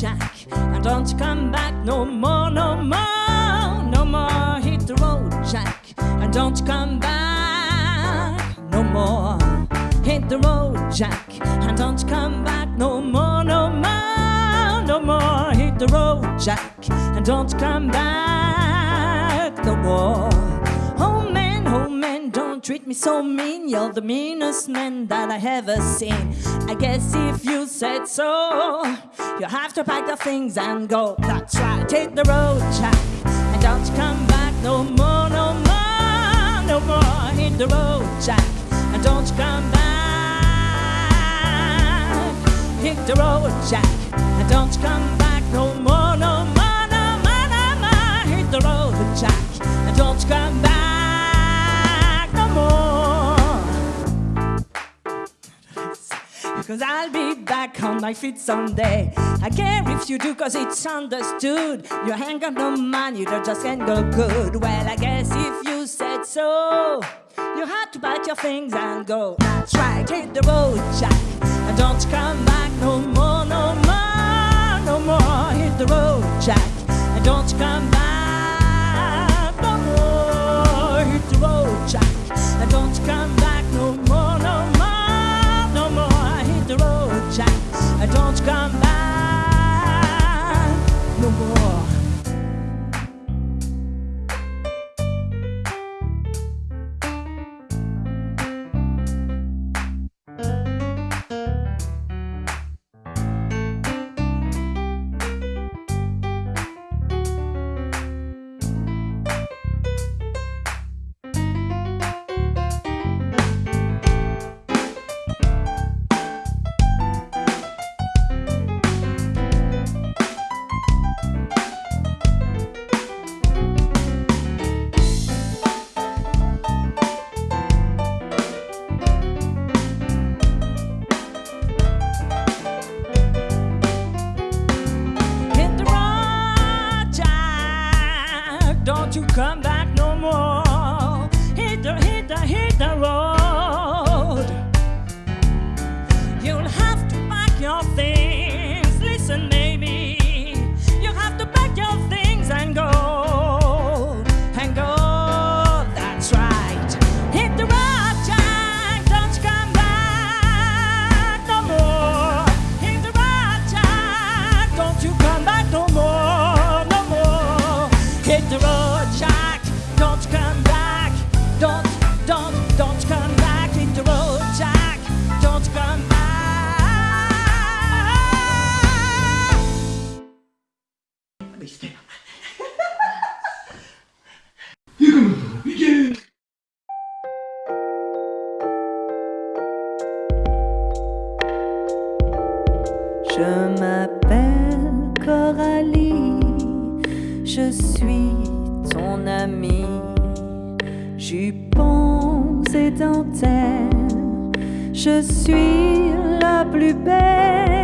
Jack. And don't come back no more, no more, no more. Hit the road, Jack. And don't come back no more. Hit the road, Jack. And don't come back no more, no more, no more. Hit the road, Jack. And don't come back no more. Treat me so mean. You're the meanest man that I ever seen. I guess if you said so, you have to pack your things and go. That's right, hit the road, Jack. And don't come back no more, no more, no more. Hit the road, Jack. And don't come back. Hit the road, Jack. And don't come back no more, Cause I'll be back on my feet someday. I care if you do, cause it's understood. You ain't got no money, you just can't go good. Well, I guess if you said so, you had to pack your things and go. That's right, hit the road, Jack. And don't come back no more, no more, no more. Hit the road, Jack. And don't come back come Je m'appelle Coralie, je suis ton amie. Jupons et dentelles, je suis la plus belle.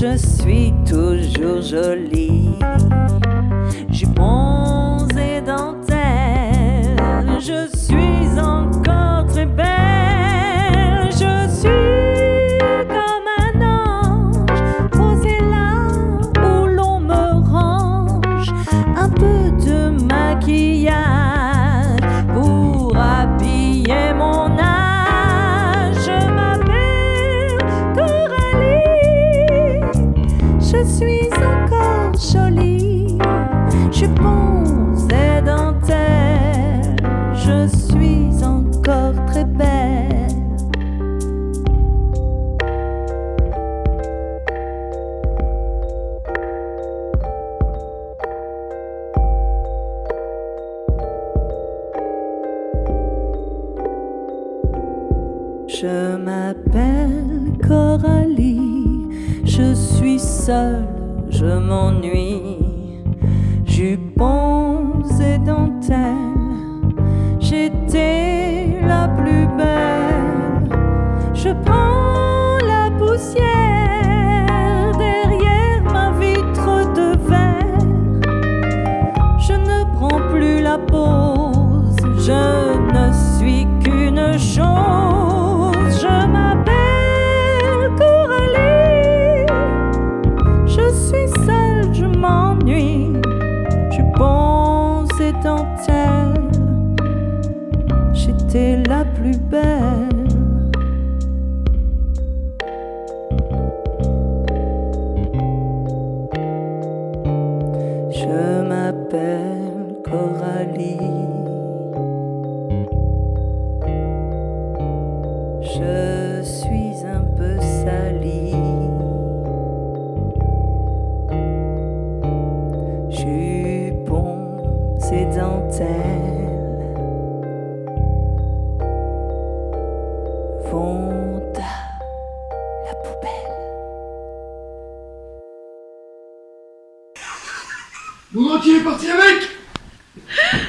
Je suis toujours jolie. je suis encore très belle. Je m'appelle Coralie, je suis seule, je m'ennuie, jupons et dentelles la plus belle. Je prends la poussière derrière ma vitre de verre. Je ne prends plus la pause, je ne suis qu'une chose. Je m'appelle Coralie. Je suis seule, je m'ennuie. Je pense et la plus belle. Je m'appelle Coralie. Monde entier est parti avec!